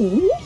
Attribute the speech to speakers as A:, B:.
A: Ooh.